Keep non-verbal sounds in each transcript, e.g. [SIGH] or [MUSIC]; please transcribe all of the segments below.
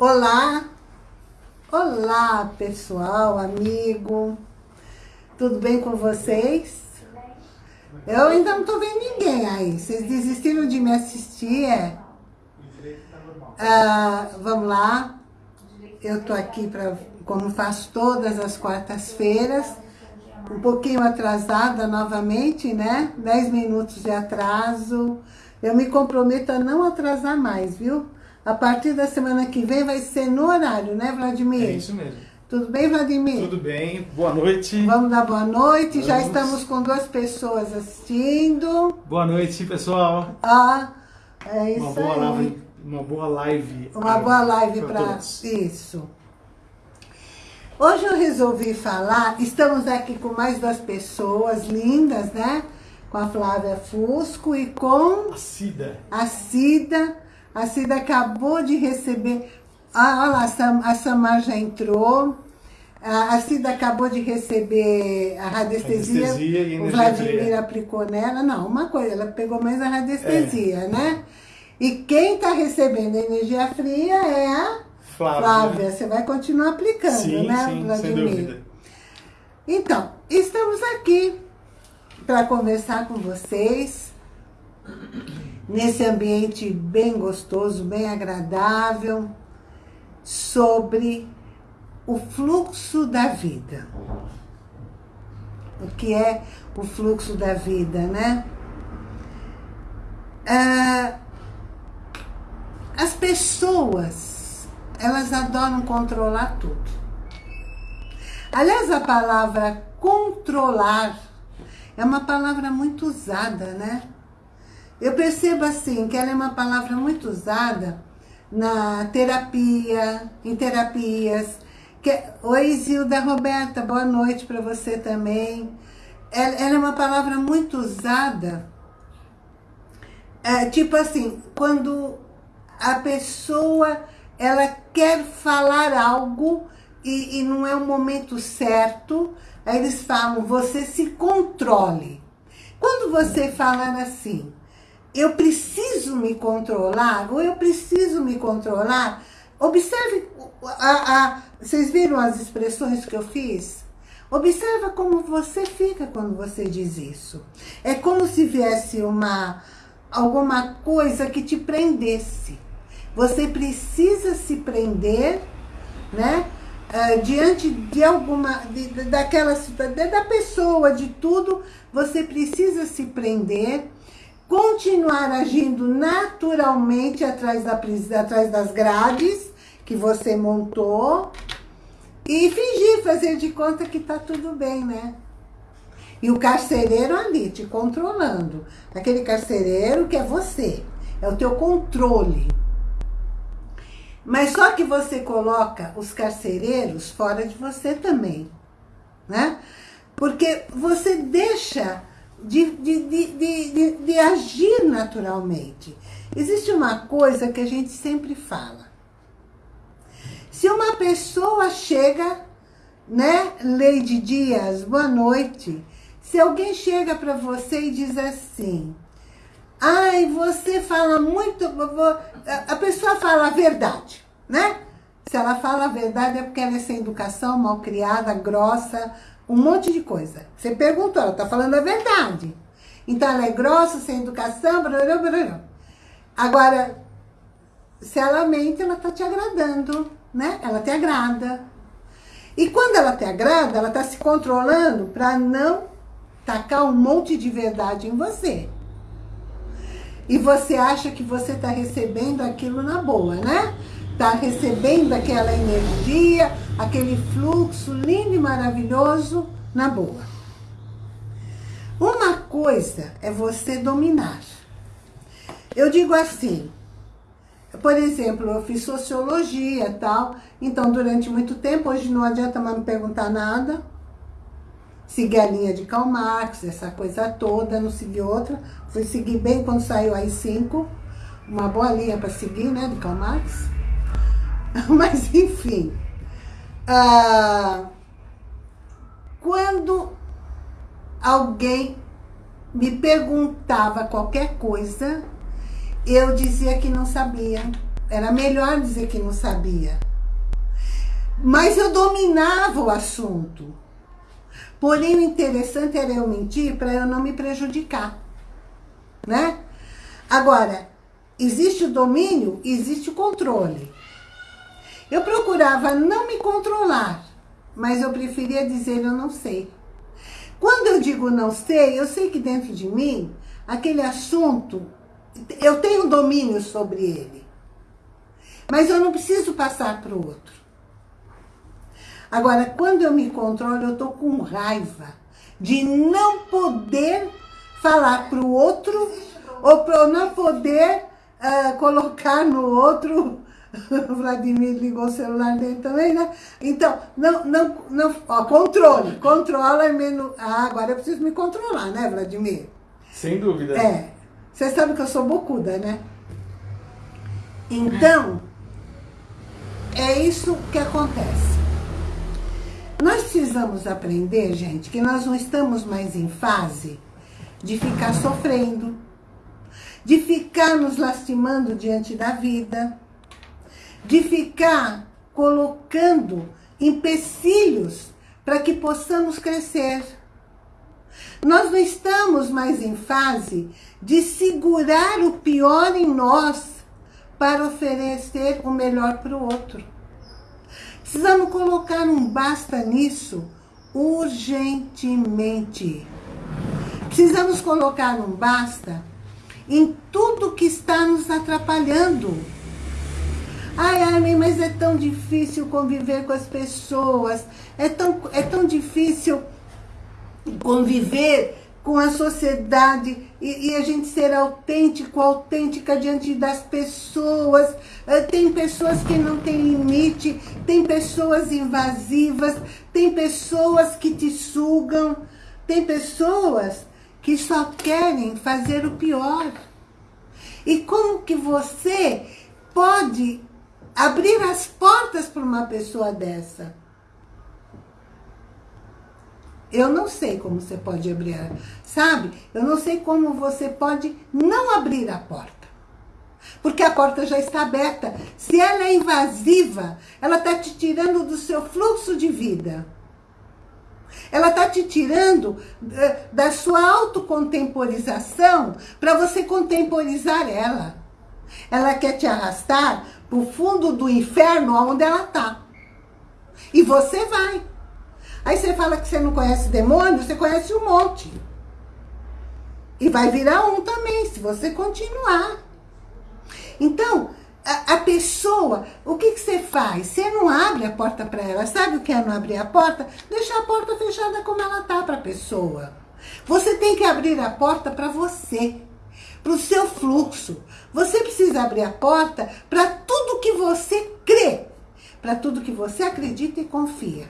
Olá, olá pessoal, amigo, tudo bem com vocês? Eu ainda não tô vendo ninguém aí, vocês desistiram de me assistir, é? Ah, vamos lá, eu tô aqui para, como faço todas as quartas-feiras, um pouquinho atrasada novamente, né? 10 minutos de atraso. Eu me comprometo a não atrasar mais, viu? A partir da semana que vem vai ser no horário, né, Vladimir? É isso mesmo. Tudo bem, Vladimir? Tudo bem, boa noite. Vamos dar boa noite. Vamos. Já estamos com duas pessoas assistindo. Boa noite, pessoal. Ah, é isso uma boa aí. Live, uma boa live. Uma boa live para isso. Hoje eu resolvi falar, estamos aqui com mais duas pessoas lindas, né? Com a Flávia Fusco e com A Cida. a Cida. A Cida acabou de receber... Ah, olha lá, a Sam- a Samar já entrou. A Cida acabou de receber a radiestesia. Radiestesia e o Vladimir aplicou nela. Não, uma coisa, ela pegou mais a radiestesia, né? E quem está recebendo energia fria é a Flávia. Flávia. Você vai continuar aplicando, Sim, né, sim, Vladimir? Então, estamos aqui para conversar com vocês nesse ambiente bem gostoso, bem agradável, sobre o fluxo da vida. O que é o fluxo da vida, né? Ah, as pessoas, elas adoram controlar tudo. Aliás, a palavra controlar é uma palavra muito usada, né? Eu percebo assim, que ela é uma palavra muito usada na terapia, em terapias. Que... Oi, Zilda Roberta, boa noite para você também. Ela, ela é uma palavra muito usada, é, tipo assim, quando a pessoa ela quer falar algo e, e não é o momento certo, aí eles falam, você se controle. Quando você falar assim, eu preciso me controlar, ou eu preciso me controlar, observe, a, a, vocês viram as expressões que eu fiz? Observa como você fica quando você diz isso. É como se viesse uma, alguma coisa que te prendesse. Você precisa se prender, né? ah, diante de alguma, de, daquela situa- de- da pessoa, de tudo, você precisa se prender, continuar agindo naturalmente atrás, da, atrás das grades que você montou e fingir, fazer de conta que tá tudo bem, né? E o carcereiro ali te controlando. Aquele carcereiro que é você, é o teu controle. Mas só que você coloca os carcereiros fora de você também, né? Porque você deixa de, de, de, de, agir naturalmente. Existe uma coisa que a gente sempre fala. Se uma pessoa chega, né, Leide Dias, boa noite. Se alguém chega para você e diz assim, Ai, você fala muito... A pessoa fala a verdade, né? Se ela fala a verdade é porque ela é sem educação, mal criada, grossa, um monte de coisa. Você perguntou, ela está falando a verdade. Então ela é grossa, sem educação, brará, brará. Agora, se ela mente, ela está te agradando, né? Ela te agrada. E quando ela te agrada, ela está se controlando para não tacar um monte de verdade em você. E você acha que você está recebendo aquilo na boa, né? Está recebendo aquela energia, aquele fluxo lindo e maravilhoso na boa. Uma coisa é você dominar. Eu digo assim, por exemplo, eu fiz sociologia tal, então durante muito tempo, hoje não adianta mais me perguntar nada, segui a linha de Karl Marx, essa coisa toda, não segui outra. Fui seguir bem quando saiu a I5, uma boa linha para seguir, né, de Karl Marx. [LAUGHS] Mas, enfim, ah, quando alguém me perguntava qualquer coisa, eu dizia que não sabia. Era melhor dizer que não sabia. Mas eu dominava o assunto. Porém, o interessante era eu mentir para eu não me prejudicar. Né? Agora, existe o domínio, existe o controle. Eu procurava não me controlar, mas eu preferia dizer eu não sei. Quando eu digo não sei, eu sei que dentro de mim, aquele assunto, eu tenho domínio sobre ele. Mas eu não preciso passar para o outro. Agora, quando eu me controlo, eu estou com raiva de não poder falar para o outro ou para não poder uh, colocar no outro o [LAUGHS] Vladimir ligou o celular dele também, né? Então, não, não, não, ó, controle, controla é menos... Ah, agora eu preciso me controlar, né, Vladimir? Sem dúvida. É, você sabe que eu sou bocuda, né? Então, é isso que acontece. Nós precisamos aprender, gente, que nós não estamos mais em fase de ficar sofrendo, de ficar nos lastimando diante da vida, de ficar colocando empecilhos para que possamos crescer. Nós não estamos mais em fase de segurar o pior em nós para oferecer o melhor para o outro. Precisamos colocar um basta nisso urgentemente. Precisamos colocar um basta em tudo que está nos atrapalhando. Ai, Armin, mas é tão difícil conviver com as pessoas, é tão, é tão difícil conviver com a sociedade e, e, a gente ser autêntico, autêntica diante das pessoas. Eh, tem pessoas que não têm limite, tem pessoas invasivas, tem pessoas que te sugam, tem pessoas que só querem fazer o pior. E como que você pode abrir as portas para uma pessoa dessa? Eu não sei como você pode abrir, sabe? Eu não sei como você pode não abrir a porta. Porque a porta já está aberta. Se ela é invasiva, ela está te tirando do seu fluxo de vida. Ela está te tirando eh, da sua autocontemporização para você contemporizar ela. Ela quer te arrastar para o fundo do inferno onde ela está. E você vai. Aí você fala que você não conhece demônio, você conhece um monte. E vai virar um também, se você continuar. Então, a, a pessoa, o que, que você faz? Você não abre a porta para ela. Sabe o que é não abrir a porta? Deixar a porta fechada como ela tá para a pessoa. Você tem que abrir a porta para você, para o seu fluxo. Você precisa abrir a porta para tudo que você crê, para tudo que você acredita e confia.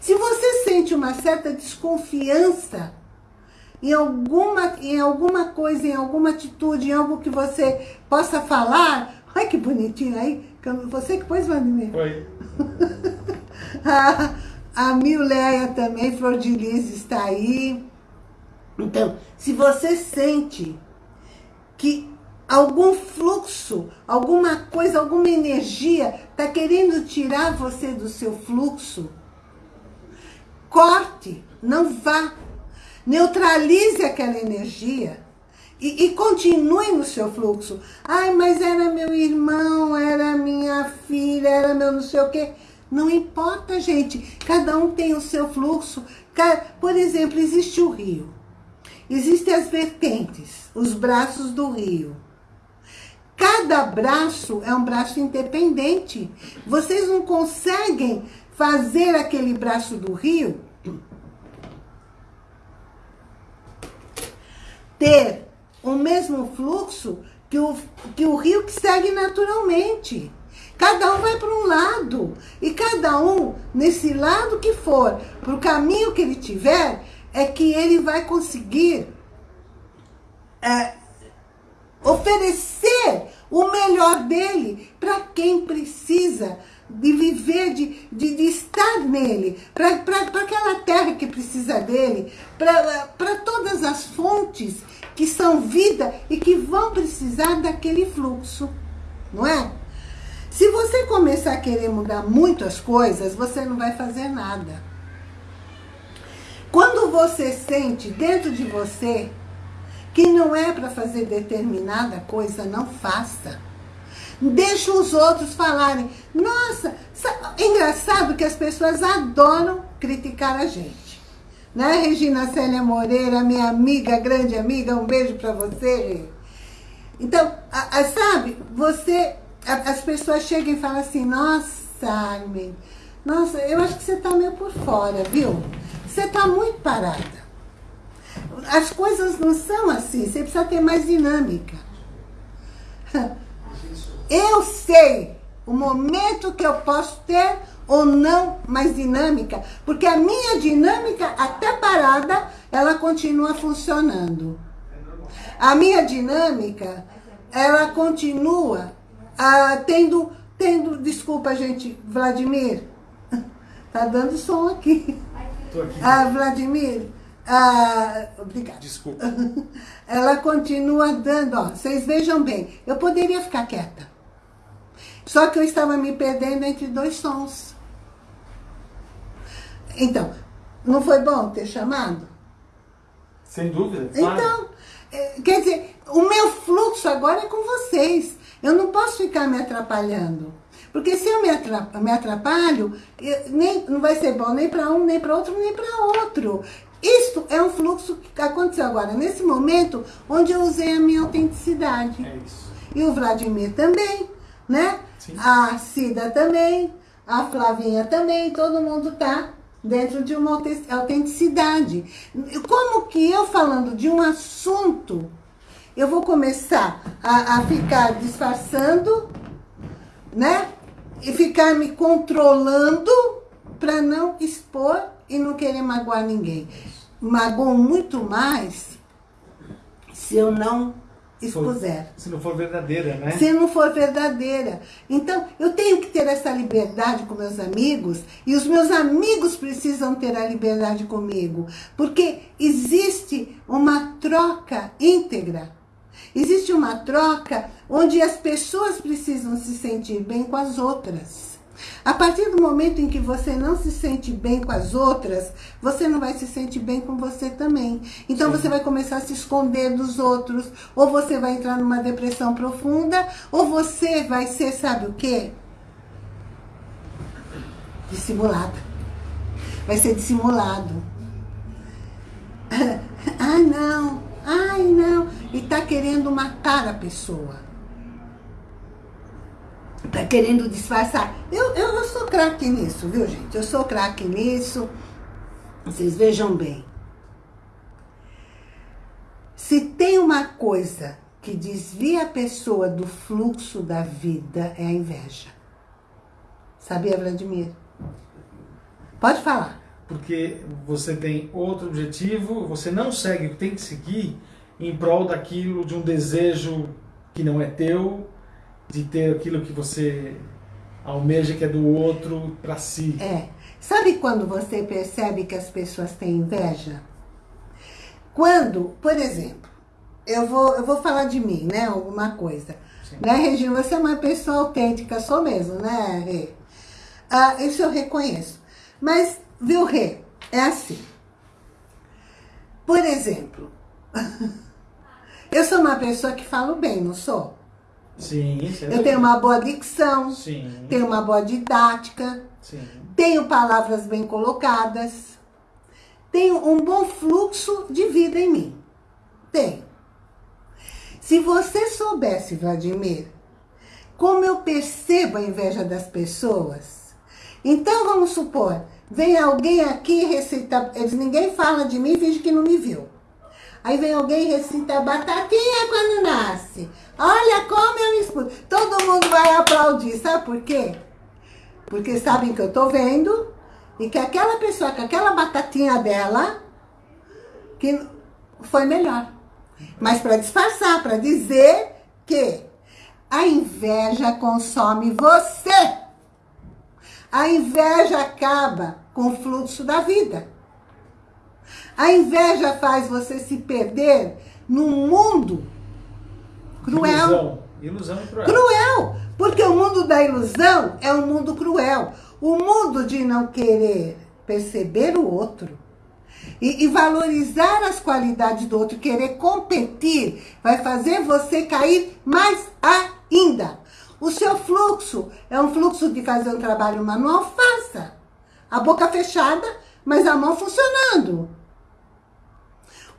Se você sente uma certa desconfiança em alguma, em alguma coisa, em alguma atitude, em algo que você possa falar, Ai, que bonitinho aí. Você que pôs, Vladimir? Foi. [LAUGHS] a, a Mileia também, Flor de Lis está aí. Então, se você sente que algum fluxo, alguma coisa, alguma energia está querendo tirar você do seu fluxo, corte, não vá. Neutralize aquela energia e, e, continue no seu fluxo. Ai, mas era meu irmão, era minha filha, era meu não sei o quê. Não importa, gente. Cada um tem o seu fluxo. Por exemplo, existe o rio. Existem as vertentes, os braços do rio. Cada braço é um braço independente. Vocês não conseguem fazer aquele braço do rio ter o mesmo fluxo que o, que o rio que segue naturalmente. Cada um vai para um lado. E cada um, nesse lado que for, para o caminho que ele tiver, é que ele vai conseguir é, oferecer o melhor dele para quem precisa de viver, de, de, de estar nele, para aquela terra que precisa dele, para todas as fontes que são vida e que vão precisar daquele fluxo, não é? Se você começar a querer mudar muitas coisas, você não vai fazer nada. Quando você sente dentro de você que não é para fazer determinada coisa, não faça. Deixa os outros falarem. Nossa, engraçado que as pessoas adoram criticar a gente. Né, Regina Célia Moreira, minha amiga, grande amiga, um beijo para você. Então, a, a, sabe, você, a, as pessoas chegam e falam assim, nossa, Armin, nossa, eu acho que você está meio por fora, viu? Você está muito parada. As coisas não são assim, você precisa ter mais dinâmica. Eu sei o momento que eu posso ter ou não mais dinâmica, porque a minha dinâmica, até parada, ela continua funcionando. A minha dinâmica, ela continua ah, tendo, tendo, desculpa gente, Vladimir, [LAUGHS] tá dando som aqui. Tô aqui. Ah, Vladimir, ah, obrigada. Desculpa. [LAUGHS] Ela continua dando, ó, vocês vejam bem, eu poderia ficar quieta. Só que eu estava me perdendo entre dois sons. Então, não foi bom ter chamado? Sem dúvida. Então, é, quer dizer, o meu fluxo agora é com vocês. Eu não posso ficar me atrapalhando. Porque se eu me atrapalho, me atrapalho nem, não vai ser bom nem para um, nem para outro, nem para outro. Isto é um fluxo que aconteceu agora, nesse momento, onde eu usei a minha autenticidade. É isso. E o Vladimir também, né? Sim. A Cida também, a Flavinha também, todo mundo tá dentro de uma autenticidade. Como que eu falando de um assunto, eu vou começar a, a ficar disfarçando, né? E ficar me controlando para não expor e não querer magoar ninguém. Magoam muito mais se eu não expuser. Se não for verdadeira, né? Se não for verdadeira. Então, eu tenho que ter essa liberdade com meus amigos e os meus amigos precisam ter a liberdade comigo. Porque existe uma troca íntegra. Existe uma troca onde as pessoas precisam se sentir bem com as outras. A partir do momento em que você não se sente bem com as outras, você não vai se sentir bem com você também. Então Sim. você vai começar a se esconder dos outros, ou você vai entrar numa depressão profunda, ou você vai ser, sabe o quê? Dissimulada. Vai ser dissimulado. Ai, [LAUGHS] não. Ai, não. E tá querendo matar a pessoa tá querendo disfarçar. Eu, eu, eu sou craque nisso, viu, gente? Eu sou craque nisso. Vocês vejam bem. Se tem uma coisa que desvia a pessoa do fluxo da vida, é a inveja. Sabia, Vladimir? Pode falar. Porque você tem outro objetivo, você não segue o que tem que seguir em prol daquilo, de um desejo que não é teu, de ter aquilo que você almeja que é do outro para si. É. Sabe quando você percebe que as pessoas têm inveja? Quando, por exemplo, eu vou, eu vou falar de mim, né? Alguma coisa. Sim. Né, Regina? Você é uma pessoa autêntica, sou mesmo, né, Rê? Ah, isso eu reconheço. Mas, viu, Rê? É assim. Por exemplo, [LAUGHS] eu sou uma pessoa que falo bem, não sou? Sim, isso é Eu tenho uma boa dicção, Sim. tenho uma boa didática, Sim. tenho palavras bem colocadas, tenho um bom fluxo de vida em mim. Tenho. Se você soubesse, Vladimir, como eu percebo a inveja das pessoas, então vamos supor, vem alguém aqui e recita, eles, ninguém fala de mim finge que não me viu. Aí vem alguém e recita batatinha quando nasce. Olha como eu escuto. Todo mundo vai aplaudir. Sabe por quê? Porque sabem que eu tô vendo e que aquela pessoa com aquela batatinha dela que foi melhor. Mas para disfarçar, para dizer que a inveja consome você. A inveja acaba com o fluxo da vida. A inveja faz você se perder num mundo cruel. Ilusão. Ilusão cruel. Cruel! Porque o mundo da ilusão é um mundo cruel. O mundo de não querer perceber o outro e, e, valorizar as qualidades do outro, querer competir, vai fazer você cair mais ainda. O seu fluxo é um fluxo de fazer um trabalho manual, faça. A boca fechada, mas a mão funcionando.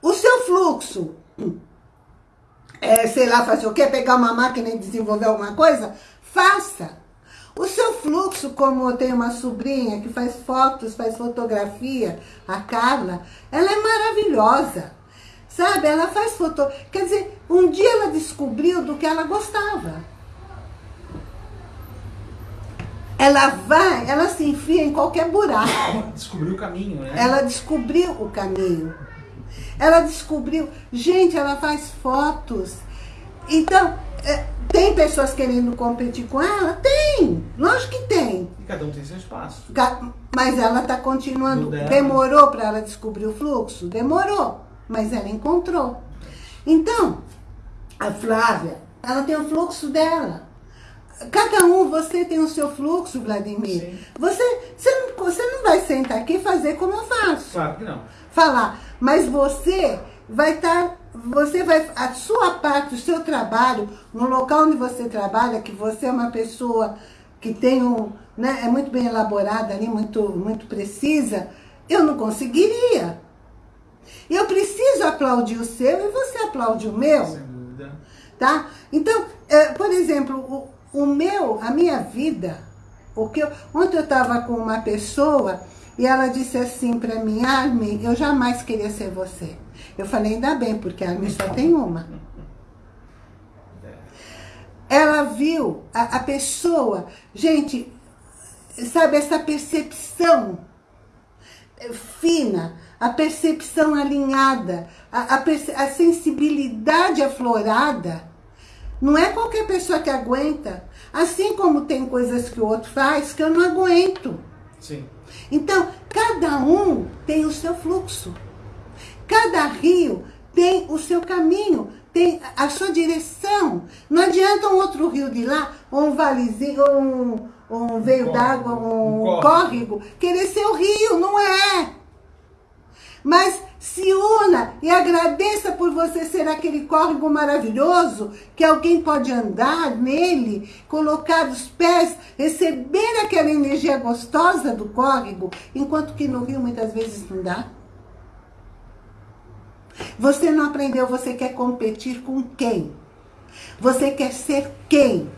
O seu fluxo [CLEARS THROAT] é, sei lá, fazer o quê? Pegar uma máquina e desenvolver alguma coisa? Faça. O seu fluxo, como eu tenho uma sobrinha que faz fotos, faz fotografia, a Carla, ela é maravilhosa. Sabe, ela faz foto... Quer dizer, um dia ela descobriu do que ela gostava. Ela vai, ela se enfia em qualquer buraco. Descobriu o caminho, né? Ela descobriu o caminho. Ela descobriu... Gente, ela faz fotos. Então, é, tem pessoas querendo competir com ela? Tem, lógico que tem. E cada um tem seu espaço. Mas ela está continuando. Demorou para ela descobrir o fluxo? Demorou, mas ela encontrou. Então, a Flávia, ela tem o fluxo dela. Cada um, você tem o seu fluxo, Vladimir. Sim. Você, você, não, você não vai sentar aqui e fazer como eu faço. Claro que não. Falar, mas você vai estar, tá, você vai, a sua parte, o seu trabalho, no local onde você trabalha, que você é uma pessoa que tem um, né, é muito bem elaborada ali, muito, muito precisa, eu não conseguiria. Eu preciso aplaudir o seu e você aplaude o meu. Sem dúvida. Tá? Então, é, por exemplo, o, meu, a minha vida, o que eu, ontem eu estava com uma pessoa e ela disse assim para mim, Armin, eu jamais queria ser você. Eu falei, ainda bem, porque a Armin só tem uma. Ela viu a, a pessoa, gente, sabe, essa percepção fina, a percepção alinhada, a, a, a, sensibilidade aflorada. Não é qualquer pessoa que aguenta. Assim como tem coisas que o outro faz que eu não aguento. Sim. Então, cada um tem o seu fluxo. Cada rio tem o seu caminho, tem a sua direção. Não adianta um outro rio de lá, ou um valezinho, ou um, um veio d'água, um, um córrego, querer ser o rio, não é. Mas se una e agradeça por você ser aquele córrego maravilhoso, que alguém pode andar nele, colocar os pés, receber aquela energia gostosa do córrego, enquanto que no rio muitas vezes não dá. Você não aprendeu, você quer competir com quem? Você quer ser quem?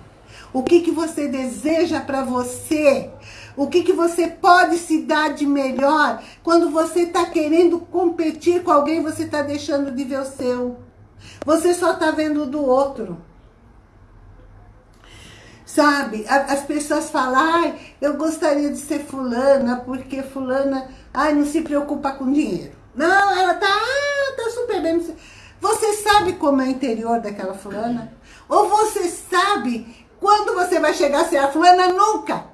O que, que você deseja para você? O que, que você pode se dar de melhor? Quando você está querendo competir com alguém, você está deixando de ver o seu. Você só está vendo o do outro. Sabe? As pessoas falam, ai, eu gostaria de ser fulana, porque fulana, ai, não se preocupa com dinheiro. Não, ela tá, ah, tá super bem. Você sabe como é o interior daquela fulana? Ou você sabe quando você vai chegar a ser a fulana? Nunca.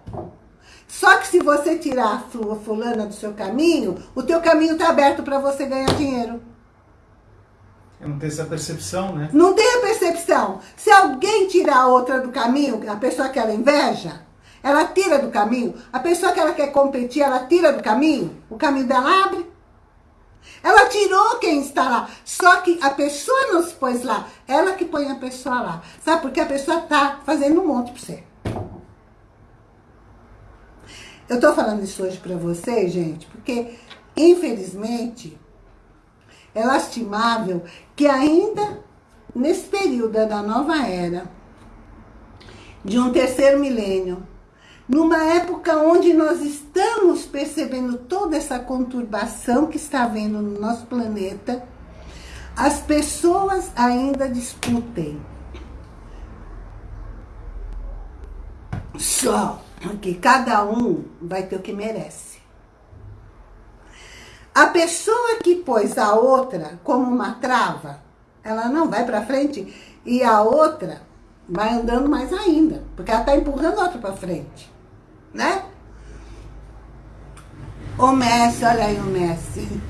Só que se você tirar a fulana do seu caminho, o teu caminho está aberto para você ganhar dinheiro. Eu não tenho essa percepção, né? Não tem a percepção. Se alguém tirar a outra do caminho, a pessoa que ela inveja, ela tira do caminho. A pessoa que ela quer competir, ela tira do caminho. O caminho dela abre. Ela tirou quem está lá. Só que a pessoa não se pôs lá. Ela que põe a pessoa lá. Sabe? Porque a pessoa está fazendo um monte para você. Eu estou falando isso hoje para vocês, gente, porque, infelizmente, é lastimável que ainda nesse período da nova era, de um terceiro milênio, numa época onde nós estamos percebendo toda essa conturbação que está havendo no nosso planeta, as pessoas ainda discutem. Só que cada um vai ter o que merece. A pessoa que pôs a outra como uma trava, ela não vai para frente e a outra vai andando mais ainda, porque ela está empurrando a outra para frente né? O Messi, olha aí o Messi.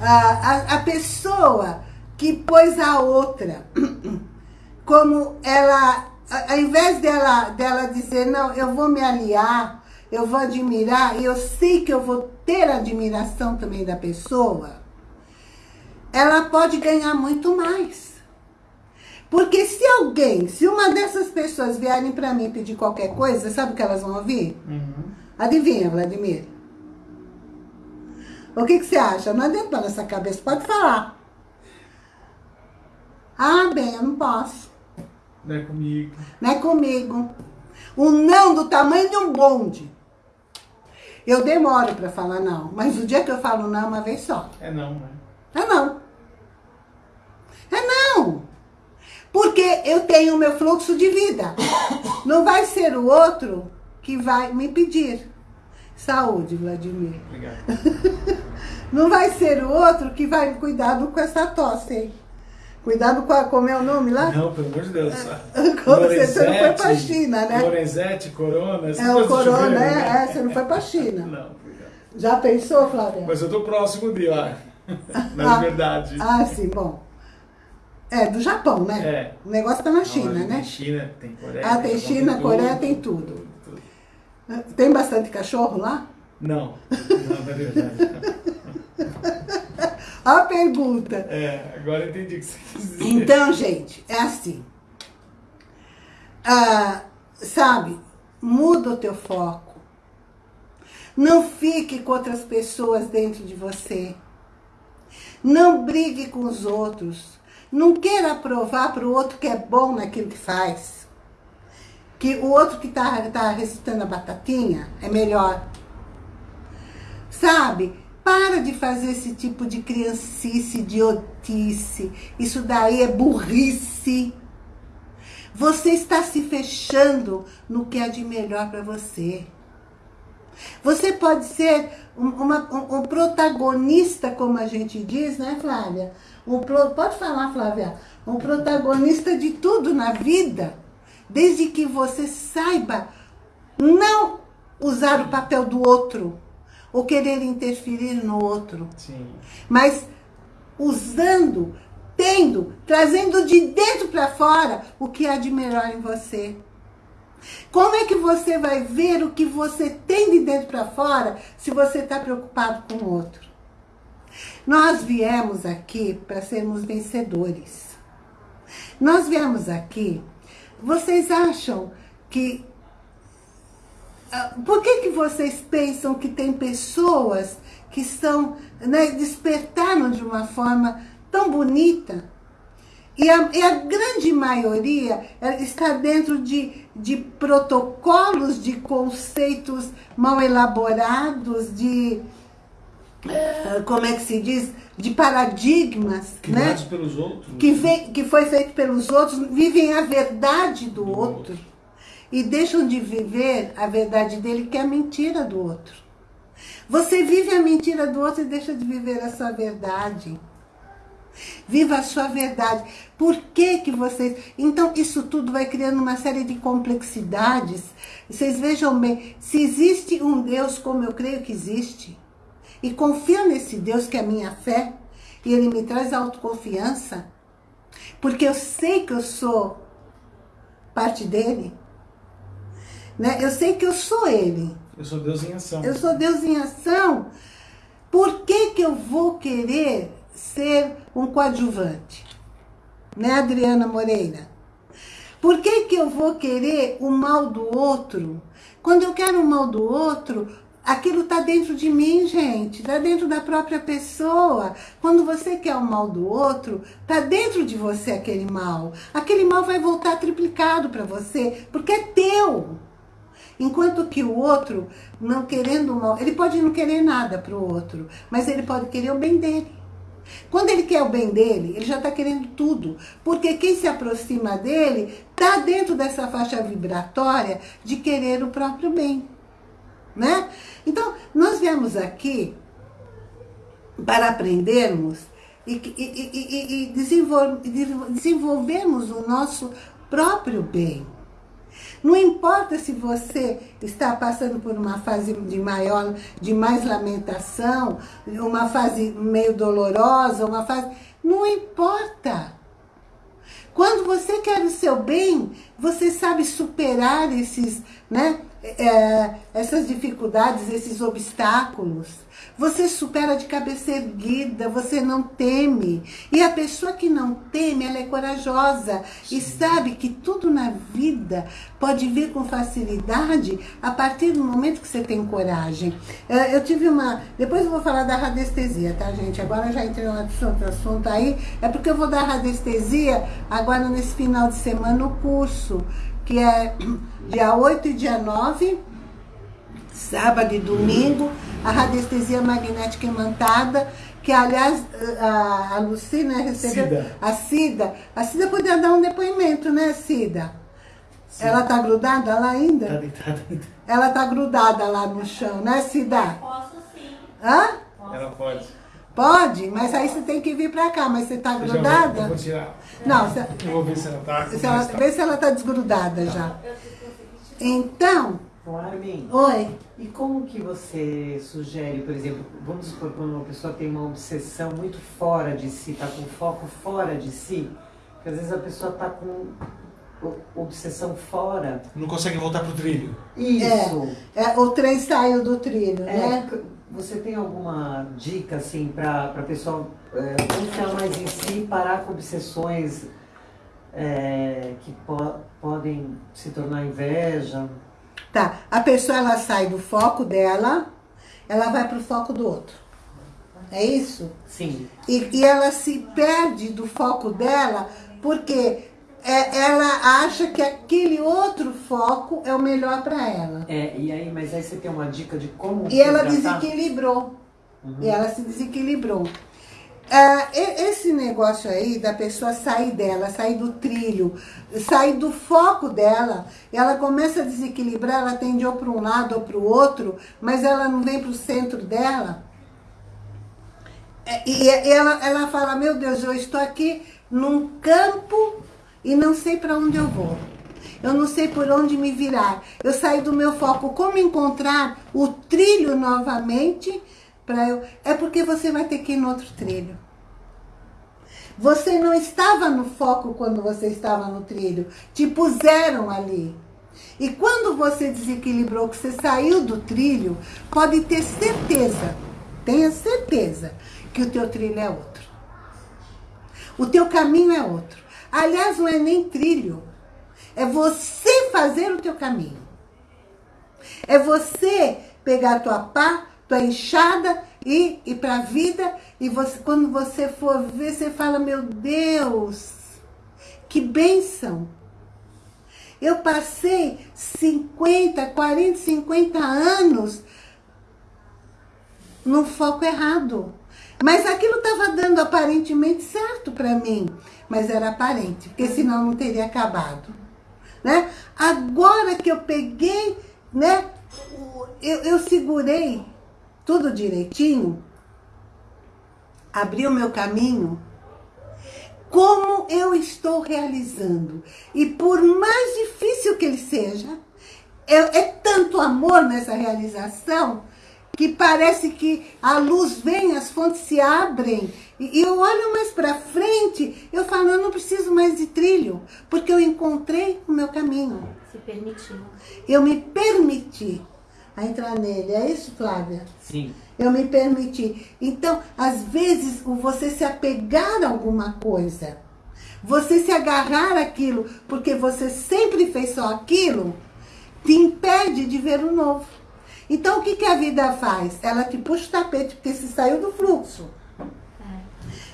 A, a, a pessoa que pôs a outra [CLEARS THROAT] como ela ao invés dela, dela dizer, não, eu vou me aliar, eu vou admirar, e eu sei que eu vou ter admiração também da pessoa, ela pode ganhar muito mais. Porque se alguém, se uma dessas pessoas vierem para mim pedir qualquer coisa, sabe o que elas vão ouvir? Uhum. Adivinha, Vladimir? O que, que você acha? Não adianta nessa cabeça, pode falar. Ah, bem, eu não posso. Não é comigo. Não é comigo. Um não do tamanho de um bonde. Eu demoro para falar não, mas o dia que eu falo não, uma vez só. É não, né? É não. É não. Porque eu tenho o meu fluxo de vida. Não vai ser o outro que vai me pedir. Saúde, Vladimir. Obrigado. [LAUGHS] Não vai ser o outro que vai cuidar com essa tosse aí. Cuidado com a, como é o nome lá? Não, pelo amor de Deus. [LAUGHS] você não foi pra China, né? Lorenzetti, Corona, É o Corona, é, né? é, você não foi pra China. [LAUGHS] Não, obrigado. Já pensou, Flávia? Mas eu tô próximo de lá, [LAUGHS] na ah, verdade. Ah, sim, bom. É, do Japão, né? É. O negócio tá na China, não, né? Tem China, tem Coreia. Ah, tem China, tem Coreia, tudo, tem tudo. tudo, tudo. Tem bastante cachorro lá? Não, não, na verdade. A pergunta. É, agora entendi o que você quis dizer. Então, gente, é assim. Ah, sabe, muda o teu foco. Não fique com outras pessoas dentro de você. Não brigue com os outros. Não queira provar para o outro que é bom naquilo que faz. Que o outro que está tá recitando a batatinha é melhor. Sabe? Para de fazer esse tipo de criancice, idiotice. Isso daí é burrice. Você está se fechando no que é de melhor para você. Você pode ser um, uma, um, um, protagonista, como a gente diz, né, Flávia? Um pro, pode falar, Flávia? Um protagonista de tudo na vida, desde que você saiba não usar o papel do outro, ou querer interferir no outro. Sim. Mas usando, tendo, trazendo de dentro para fora o que há de melhor em você. Como é que você vai ver o que você tem de dentro para fora se você está preocupado com o outro? Nós viemos aqui para sermos vencedores. Nós viemos aqui, vocês acham que por que, que vocês pensam que tem pessoas que são, né, despertaram de uma forma tão bonita? E a, e a grande maioria está dentro de, de protocolos, de conceitos mal elaborados, de, uh, como é que se diz, de paradigmas, Criados né? pelos outros. Que, vem, que foi feito pelos outros, vivem a verdade do, do outro. outro e deixam de viver a verdade dele, que é a mentira do outro. Você vive a mentira do outro e deixa de viver a sua verdade. Viva a sua verdade. Por que que vocês... Então, isso tudo vai criando uma série de complexidades. Vocês vejam bem, se existe um Deus como eu creio que existe, e confio nesse Deus que é a minha fé, e ele me traz autoconfiança, porque eu sei que eu sou parte dele, né? Eu sei que eu sou Ele. Eu sou Deus em ação. Eu sou Deus em ação. Por que, que eu vou querer ser um coadjuvante? Né, Adriana Moreira? Por que, que eu vou querer o mal do outro? Quando eu quero o mal do outro, aquilo está dentro de mim, gente. Está dentro da própria pessoa. Quando você quer o mal do outro, está dentro de você aquele mal. Aquele mal vai voltar triplicado para você, porque é teu. Enquanto que o outro, não querendo mal, ele pode não querer nada para o outro, mas ele pode querer o bem dele. Quando ele quer o bem dele, ele já está querendo tudo. Porque quem se aproxima dele está dentro dessa faixa vibratória de querer o próprio bem. Né? Então, nós viemos aqui para aprendermos e, e, e, e desenvolvermos o nosso próprio bem. Não importa se você está passando por uma fase de maior, de mais lamentação, uma fase meio dolorosa, uma fase... Não importa. Quando você quer o seu bem, você sabe superar esses, né, é, essas dificuldades, esses obstáculos. Você supera de cabeça erguida, você não teme. E a pessoa que não teme, ela é corajosa Sim. e sabe que tudo na vida pode vir com facilidade a partir do momento que você tem coragem. É, eu tive uma... Depois eu vou falar da radiestesia, tá, gente? Agora já entrei no outro assunto aí. É porque eu vou dar radiestesia agora nesse final de semana no curso, que é dia 8 e dia 9 sábado e domingo, a radiestesia magnética imantada, que aliás a, a Luci, né, recebeu Cida. a Cida. A Cida podia dar um depoimento, né, Cida? Sim. Ela tá grudada lá ainda? Tá deitada ainda. Ela tá grudada lá no chão, né, Cida? Posso sim. Hã? Ela pode. Pode, mas aí você tem que vir pra cá, mas você tá grudada? Eu vou tirar. Não, você, eu vou ver se ela tá. Se ela, vê se ela tá desgrudada tá. já. Então, Bom, Armin, Oi. E como que você sugere, por exemplo, vamos supor quando uma pessoa tem uma obsessão muito fora de si, está com foco fora de si, que às vezes a pessoa está com obsessão fora. Não consegue voltar para o trilho. Isso. É, é, o trem saiu do trilho, é, né? Você tem alguma dica, assim, para a pessoa é, confiar mais em si e parar com obsessões é, que po podem se tornar inveja? Tá, a pessoa ela sai do foco dela, ela vai para o foco do outro. É isso? Sim. E, e ela se perde do foco dela porque é, ela acha que aquele outro foco é o melhor para ela. É, e aí, mas aí você tem uma dica de como. E ela desequilibrou. Uhum. E ela se desequilibrou. É, esse negócio aí da pessoa sair dela, sair do trilho, sair do foco dela, ela começa a desequilibrar, ela tende ou para um lado ou para o outro, mas ela não vem para o centro dela. É, e ela, ela fala, meu Deus, eu estou aqui num campo e não sei para onde eu vou. Eu não sei por onde me virar. Eu saí do meu foco. Como encontrar o trilho novamente para eu... É porque você vai ter que ir no outro trilho. Você não estava no foco quando você estava no trilho. Te puseram ali. E quando você desequilibrou, que você saiu do trilho, pode ter certeza, tenha certeza, que o teu trilho é outro. O teu caminho é outro. Aliás, não é nem trilho. É você fazer o teu caminho. É você pegar a tua pá, tua enxada e ir para a vida. E você, quando você for ver, você fala, meu Deus, que bênção. Eu passei 50, 40, 50 anos no foco errado. Mas aquilo estava dando aparentemente certo para mim. Mas era aparente, porque senão não teria acabado. Né? Agora que eu peguei, né, eu, eu segurei tudo direitinho, abri o meu caminho, como eu estou realizando. E por mais difícil que ele seja, é, é tanto amor nessa realização que parece que a luz vem, as fontes se abrem. E eu olho mais para frente, eu falo, eu não preciso mais de trilho, porque eu encontrei o meu caminho. Se permitiu. Eu me permiti a entrar nele. É isso, Flávia? Sim. Eu me permiti. Então, às vezes, você se apegar a alguma coisa, você se agarrar aquilo, porque você sempre fez só aquilo, te impede de ver o novo. Então, o que, que a vida faz? Ela te puxa o tapete, porque se saiu do fluxo.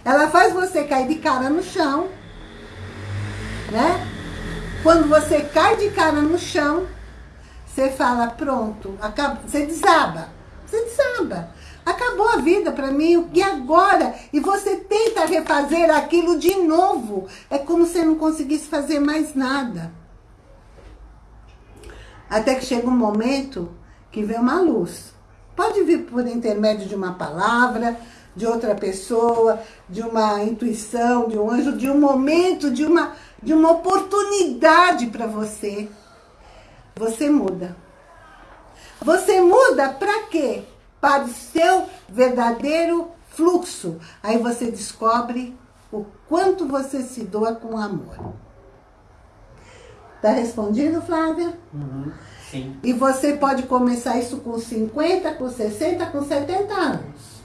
Ela faz você cair de cara no chão, né? Quando você cai de cara no chão, você fala, pronto, acaba, você desaba. Você desaba. Acabou a vida para mim, e agora? E você tenta refazer aquilo de novo. É como se não conseguisse fazer mais nada. Até que chega um momento que vem uma luz. Pode vir por intermédio de uma palavra, de outra pessoa, de uma intuição, de um anjo, de um momento, de uma, de uma oportunidade para você você muda. Você muda para quê? Para o seu verdadeiro fluxo. Aí você descobre o quanto você se doa com amor. Tá respondido, Flávia? Uhum, sim. E você pode começar isso com 50, com 60, com 70 anos.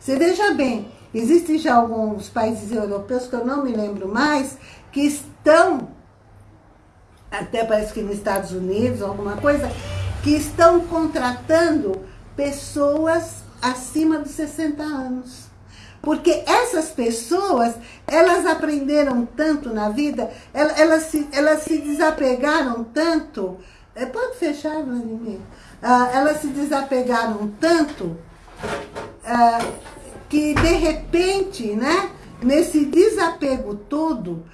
Você veja bem, existem já alguns países europeus, que eu não me lembro mais, que estão, até parece que nos Estados Unidos, alguma coisa, que estão contratando pessoas acima dos 60 anos. Porque essas pessoas, elas aprenderam tanto na vida, elas, elas, se, elas se desapegaram tanto. É, pode fechar, Vladimir? Ah, elas se desapegaram tanto ah, que, de repente, né, nesse desapego todo,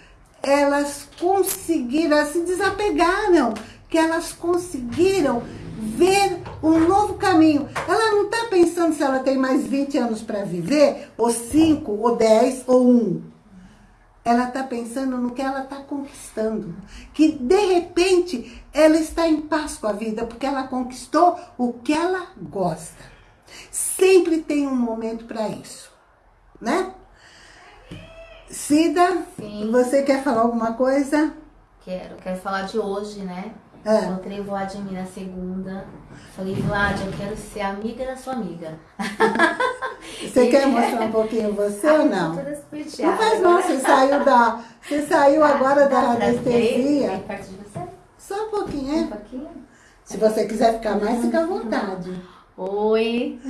elas conseguiram, elas se desapegaram, que elas conseguiram ver um novo caminho. Ela não está pensando se ela tem mais 20 anos para viver, ou 5, ou 10, ou 1. Ela está pensando no que ela está conquistando. Que, de repente, ela está em paz com a vida, porque ela conquistou o que ela gosta. Sempre tem um momento para isso, né? Cida, Sim. você quer falar alguma coisa? Quero, quero falar de hoje, né? É. Encontrei o Vladimir na segunda. Falei, Vlad, eu quero ser amiga da sua amiga. [LAUGHS] Você quer mostrar um pouquinho você ou não? Não faz mal, você saiu da. Você saiu agora da anestesia. perto de você? Só um pouquinho, Um é? pouquinho? Se você quiser ficar mais, fica à vontade. Oi.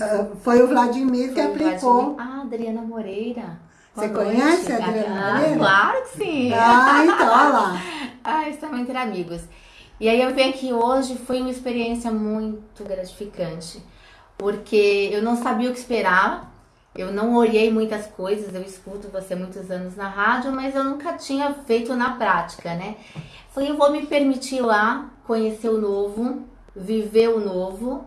Ah, Foi o Vladimir que Foi o aplicou. Vladimir. Ah, Adriana Moreira. Você conhece a Adriana ah? Claro que sim. Ah, então, olha lá. [LAUGHS] Ah, estamos entre amigos. E aí eu venho aqui hoje, foi uma experiência muito gratificante, porque eu não sabia o que esperar, eu não olhei muitas coisas, eu escuto você muitos anos na rádio, mas eu nunca tinha feito na prática, né? Falei, eu vou me permitir lá conhecer o novo, viver o novo,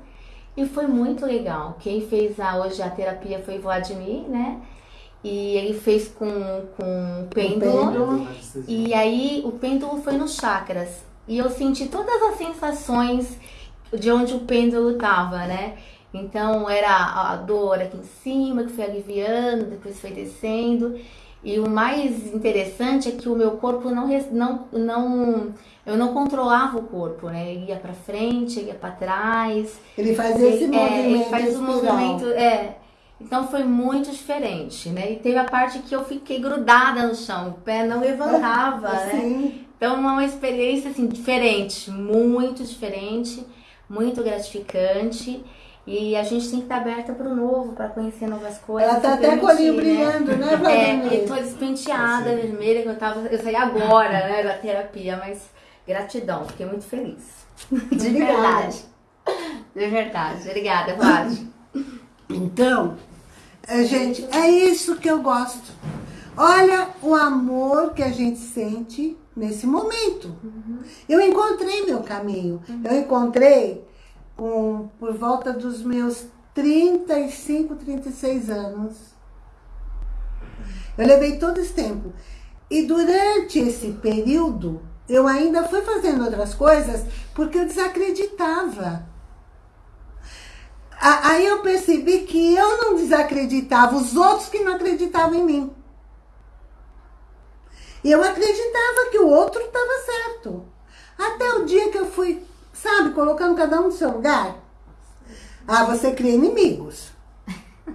e foi muito legal. Quem fez a, hoje a terapia foi Vladimir, né? E ele fez com, com o pêndulo. pêndulo. E aí o pêndulo foi nos chakras. E eu senti todas as sensações de onde o pêndulo tava, né? Então era a dor aqui em cima, que foi aliviando, depois foi descendo. E o mais interessante é que o meu corpo não, não, não eu não controlava o corpo, né? Ele ia pra frente, ele ia pra trás. Ele fazia esse Ele- é, movimento ele faz um espiral. movimento, é. Então foi muito diferente, né? E teve a parte que eu fiquei grudada no chão, o pé não levantava, [LAUGHS] né? Sim. Então é uma experiência assim diferente, muito diferente, muito gratificante. E a gente tem que estar aberta para o novo, para conhecer novas coisas. Ela tá até com o olhinho né? brilhando, né, É, Vladimir? eu tô despenteada, vermelha, que eu tava. Eu saí agora, né, da terapia, mas gratidão, fiquei muito feliz. [LAUGHS] De verdade. De verdade. Obrigada, Vlad. Então, é, gente, é isso que eu gosto. Olha o amor que a gente sente nesse momento. Eu encontrei meu caminho. Eu encontrei com, por volta dos meus 35, 36 anos. Eu levei todo esse tempo. E durante esse período, eu ainda fui fazendo outras coisas porque eu desacreditava. Aí eu percebi que eu não desacreditava, os outros que não acreditavam em mim. E eu acreditava que o outro estava certo. Até o dia que eu fui, sabe, colocando cada um no seu lugar. Ah, você cria inimigos. [LAUGHS]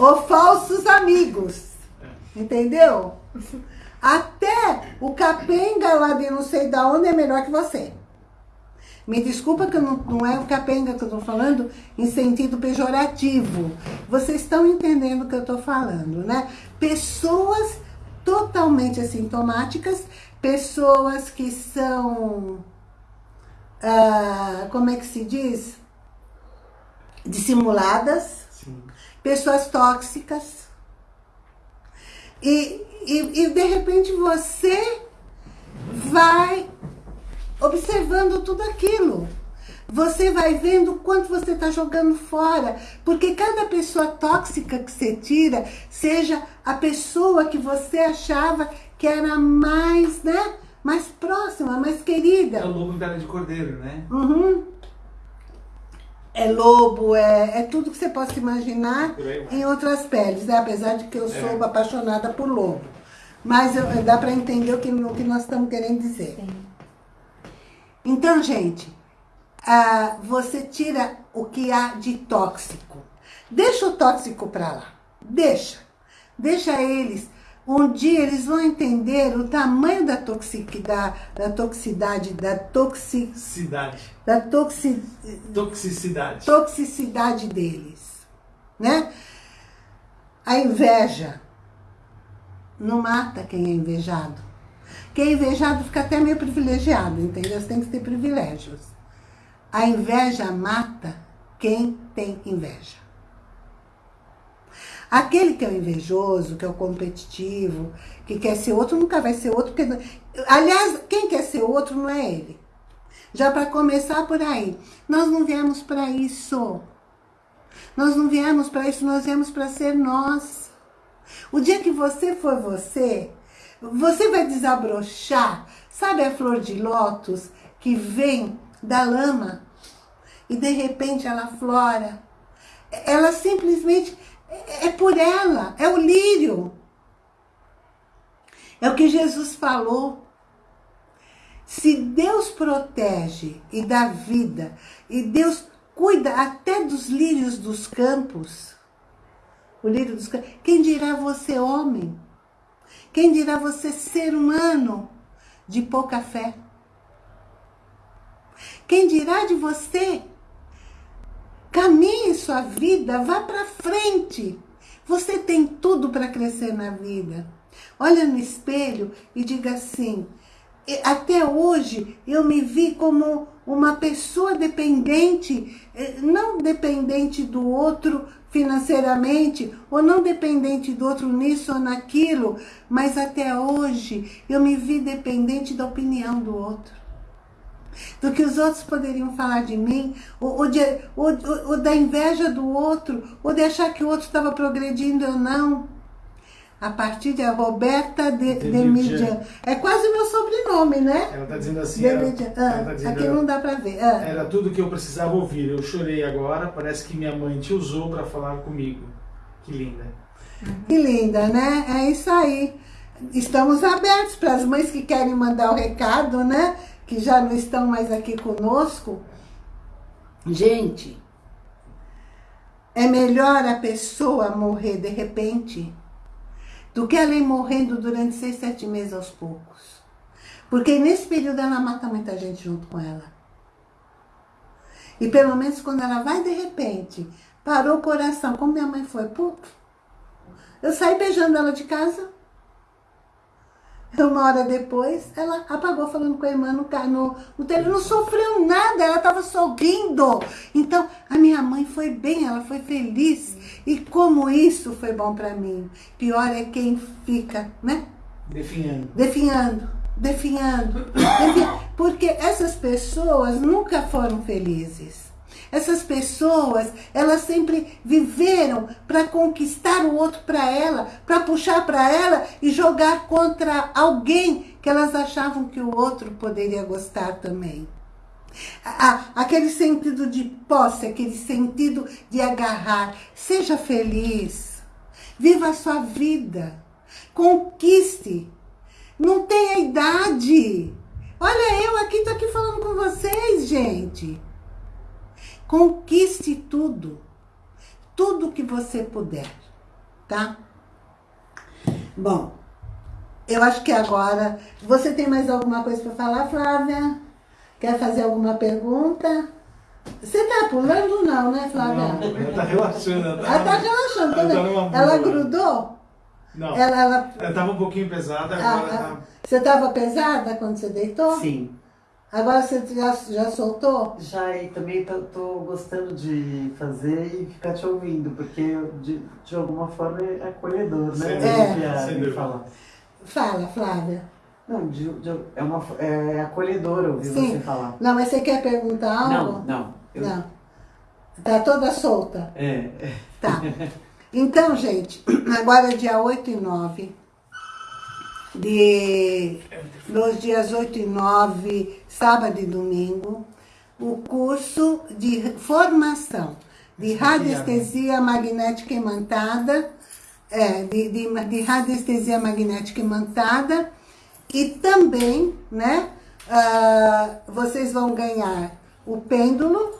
Ou falsos amigos. Entendeu? [LAUGHS] Até o capenga lá de não sei da onde é melhor que você. Me desculpa que não, não é o capenga que eu estou falando em sentido pejorativo. Vocês estão entendendo o que eu estou falando, né? Pessoas totalmente assintomáticas, pessoas que são, ah, como é que se diz? Dissimuladas, Sim. pessoas tóxicas. E, e, e de repente você vai observando tudo aquilo. Você vai vendo o quanto você está jogando fora. Porque cada pessoa tóxica que você tira, seja a pessoa que você achava que era mais, né? Mais próxima, mais É querida. o lobo em pele de cordeiro, né? Uhum. é lobo, é, é tudo que você possa imaginar em outras peles, né? Apesar de que eu sou É. apaixonada por lobo. Mas eu- dá para entender o que, o que nós estamos querendo dizer. Sim. Então, gente, ah, você tira o que há de tóxico. Deixa o tóxico para lá. Deixa. Deixa eles. Um dia eles vão entender o tamanho da toxicidade, da toxicidade, da, toxi, Cidade. da toxi, Toxicidade. toxicidade deles, né? A inveja não mata quem é invejado. É invejado fica até meio privilegiado, entendeu? Você tem que ter privilégios. A inveja mata quem tem inveja. Aquele que é o invejoso, que é o competitivo, que quer ser outro, nunca vai ser outro. Porque... Aliás, quem quer ser outro não é ele. Já para começar por aí, nós não viemos para isso. Nós não viemos para isso, nós viemos para ser nós. O dia que você for você, você vai desabrochar. Sabe a flor de lótus que vem da lama e de repente ela flora? Ela simplesmente é por ela, é o lírio. É o que Jesus falou. Se Deus protege e dá vida, e Deus cuida até dos lírios dos campos, o lírio dos campos, quem dirá você homem? Quem dirá você ser humano de pouca fé? Quem dirá de você? Caminhe sua vida, vá para frente. Você tem tudo para crescer na vida. Olha no espelho e diga assim: até hoje eu me vi como uma pessoa dependente, não dependente do outro financeiramente, ou não dependente do outro nisso ou naquilo, mas até hoje eu me vi dependente da opinião do outro. Do que os outros poderiam falar de mim, ou, ou, de, ou, ou da inveja do outro, ou de achar que o outro estava progredindo ou não a partir de Roberta de, de Midian. É quase o meu sobrenome, né? Ela está dizendo assim. De ela, ela Ah, tá dizendo, aqui não dá para ver. Ah. Era tudo que eu precisava ouvir. Eu chorei agora. Parece que minha mãe te usou para falar comigo. Que linda. Que linda, né? É isso aí. Estamos abertos para as mães que querem mandar o recado, né? Que já não estão mais aqui conosco. Gente, é melhor a pessoa morrer de repente do que ela ir morrendo durante seis, sete meses aos poucos. Porque nesse período ela mata muita gente junto com ela. E pelo menos quando ela vai de repente, parou o coração, como minha mãe foi, puf, eu saí beijando ela de casa. Uma hora depois, ela apagou falando com a irmã no carro, no telefone. Não sofreu nada, ela estava sorrindo. Então, a minha mãe foi bem, ela foi feliz. E como isso foi bom para mim. Pior é quem fica, né? Definhando. Definhando, definhando, definhando. Porque essas pessoas nunca foram felizes. Essas pessoas, elas sempre viveram para conquistar o outro para ela, para puxar para ela e jogar contra alguém que elas achavam que o outro poderia gostar também. Aquele sentido de posse, aquele sentido de agarrar. Seja feliz. Viva a sua vida. Conquiste. Não tenha idade. Olha, eu aqui tô aqui falando com vocês, gente. Conquiste tudo. Tudo que você puder, tá? Bom, eu acho que agora... Você tem mais alguma coisa para falar, Flávia? Quer fazer alguma pergunta? Você tá pulando não, né, Flávia? Não, ela tá relaxando. Ela Ela tá relaxando, tá ela tá Ela grudou? Não. Ela, ela... Ela tava um pouquinho pesada, Ah, agora ah, tá. Você tava pesada quando você deitou? Sim. Agora você já, já soltou? Já e também tô, tô gostando de fazer e ficar te ouvindo, porque de, de alguma forma é acolhedor, Sem né? sem e dúvida. falar. Fala, Flávia. Não, de, de- é, uma, é acolhedor ouvir Sim. você falar. Não, mas você quer perguntar algo? Não, não. Eu- Não. Tá toda solta? É, é. Tá. Então, gente, agora é dia 8 e 9 de... Nos dias 8 e 9, sábado e domingo, o curso de formação de radiestesia magnética imantada, é, de, de, de radiestesia magnética imantada, e também, né, uh, vocês vão ganhar o pêndulo,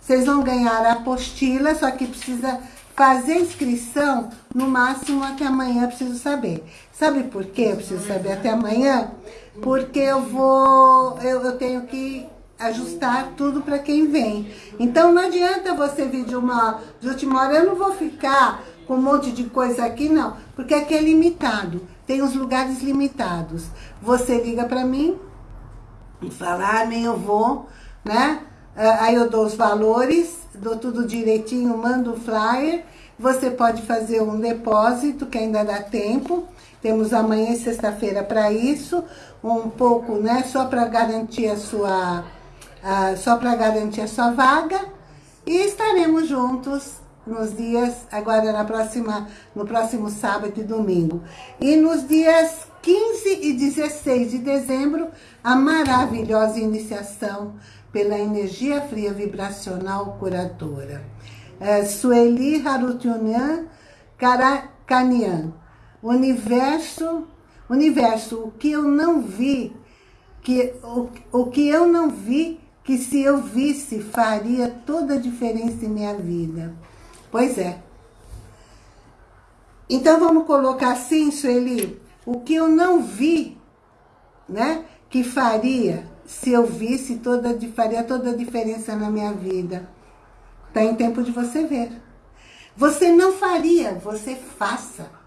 vocês vão ganhar a apostila, só que precisa fazer inscrição no máximo até amanhã, preciso saber. Sabe por que eu preciso saber até amanhã? Porque eu vou, eu, eu tenho que ajustar tudo para quem vem. Então não adianta você vir de uma de última hora, eu não vou ficar com um monte de coisa aqui, não, porque aqui é limitado, tem os lugares limitados. Você liga para mim e ah, nem eu vou, né? Ah, aí eu dou os valores, dou tudo direitinho, mando o flyer, você pode fazer um depósito, que ainda dá tempo, temos amanhã e sexta-feira para isso, um pouco, né, só para garantir a sua só para garantir a sua vaga. E estaremos juntos nos dias, agora na próxima, no próximo sábado e domingo. E nos dias 15 e 16 de dezembro, a maravilhosa iniciação pela energia fria vibracional curadora. É, Sueli Harutyunyan Karakanian. Universo, universo, o que eu não vi, que, o, o que eu não vi que se eu visse faria toda a diferença em minha vida. Pois é. Então vamos colocar assim, Sueli, o que eu não vi, né, que faria se eu visse toda faria toda a diferença na minha vida. Tá em tempo de você ver. Você não faria, você faça.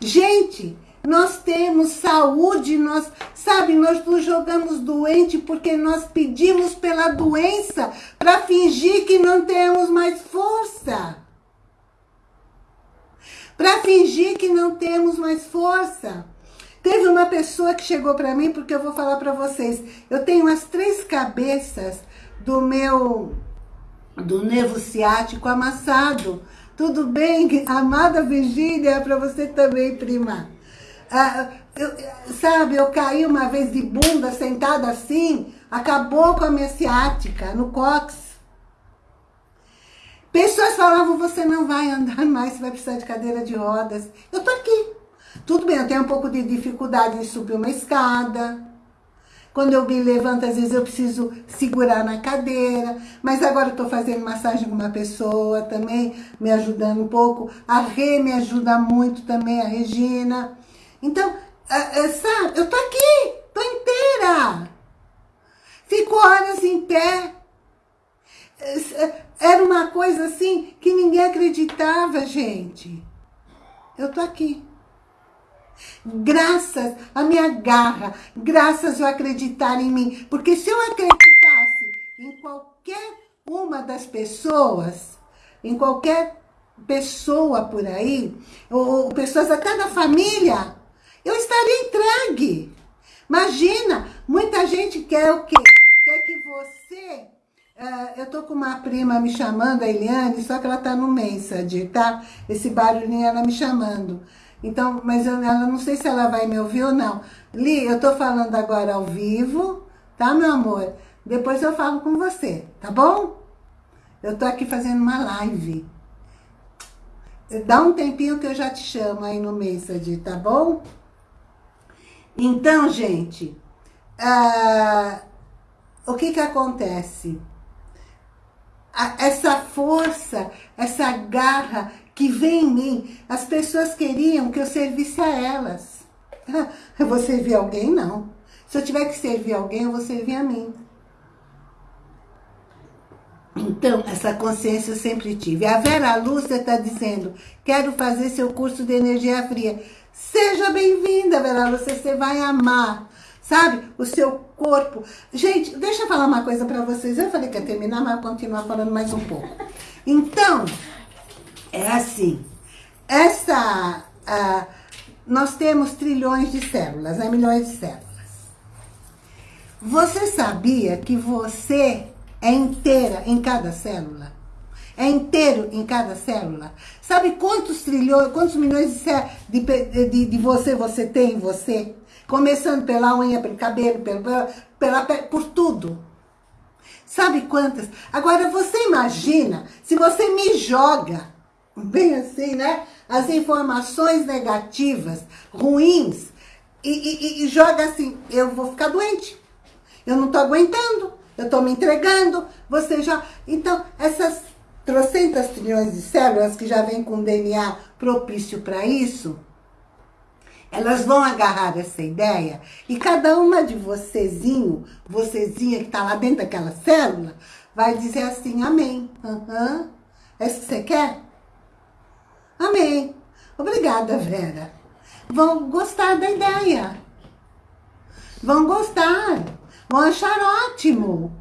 Gente, nós temos saúde, nós, sabe, nós nos jogamos doente porque nós pedimos pela doença para fingir que não temos mais força. Para fingir que não temos mais força. Teve uma pessoa que chegou para mim, porque eu vou falar para vocês, eu tenho as três cabeças do meu, do nervo ciático amassado. Tudo bem, amada Virgínia, é para você também, prima. Ah, eu, sabe, eu caí uma vez de bunda sentada assim, acabou com a minha ciática no cox. Pessoas falavam, você não vai andar mais, você vai precisar de cadeira de rodas. Eu tô aqui. Tudo bem, eu tenho um pouco de dificuldade em subir uma escada. Quando eu me levanto, às vezes eu preciso segurar na cadeira. Mas agora eu tô fazendo massagem com uma pessoa também, me ajudando um pouco. A Rê me ajuda muito também, a Regina. Então, sabe, eu tô aqui, tô inteira. Fico horas em pé. Era uma coisa assim que ninguém acreditava, gente. Eu tô aqui. Graças à minha garra, graças eu acreditar em mim. Porque se eu acreditasse em qualquer uma das pessoas, em qualquer pessoa por aí, ou, pessoas até da família, eu estaria entregue. Imagina, muita gente quer o quê? Quer que você... Uh, eu tô com uma prima me chamando, a Eliane, só que ela tá no Mensage, tá? Esse barulhinho ela me chamando. Então, mas eu, ela não sei se ela vai me ouvir ou não. Li, eu tô falando agora ao vivo, tá, meu amor? Depois eu falo com você, tá bom? Eu tô aqui fazendo uma live. Dá um tempinho que eu já te chamo aí no Message, tá bom? Então, gente, uh, o que que acontece? essa força, essa garra que vem em mim, as pessoas queriam que eu servisse a elas. Eu [LAUGHS] vou servir alguém? Não. Se eu tiver que servir alguém, eu vou servir a mim. Então, essa consciência eu sempre tive. A Vera Lúcia está dizendo, quero fazer seu curso de energia fria. Seja bem-vinda, Vera Lúcia, você vai amar, sabe? O seu corpo. Gente, deixa eu falar uma coisa para vocês. Eu falei que ia terminar, mas vou continuar falando mais um pouco. Então, é assim. Essa... Nós temos trilhões de células, né? milhões de células. Você sabia que você é inteira em cada célula? É inteiro em cada célula? Sabe quantos trilhões, quantos milhões de, de, de você você tem em você? Começando pela unha, pelo cabelo, pelo, pela, por tudo. Sabe quantas? Agora, você imagina se você me joga, bem assim, né? As informações negativas, ruins, e, e, e joga assim, eu vou ficar doente. Eu não tô aguentando, eu tô me entregando, você já... Então, essas trocentas trilhões de células que já vêm com DNA propício para isso, elas vão agarrar essa ideia e cada uma de vocêzinho, vocêzinha que está lá dentro daquela célula, vai dizer assim, amém. Uhum. É isso que você quer? Amém. Obrigada, Vera. Vão gostar da ideia. Vão gostar. Vão achar ótimo.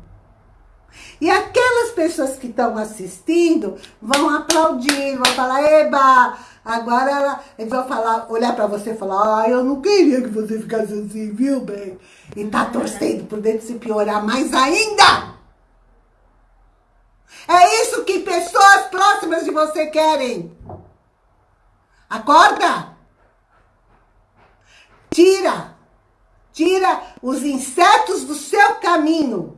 E aquelas pessoas que estão assistindo vão aplaudir, vão falar, eba, agora ela, eles vão falar, olhar para você e falar, ah, eu não queria que você ficasse assim, viu, bem? E tá torcendo por dentro se piorar mais ainda. É isso que pessoas próximas de você querem. Acorda! Tira! Tira os insetos do seu caminho.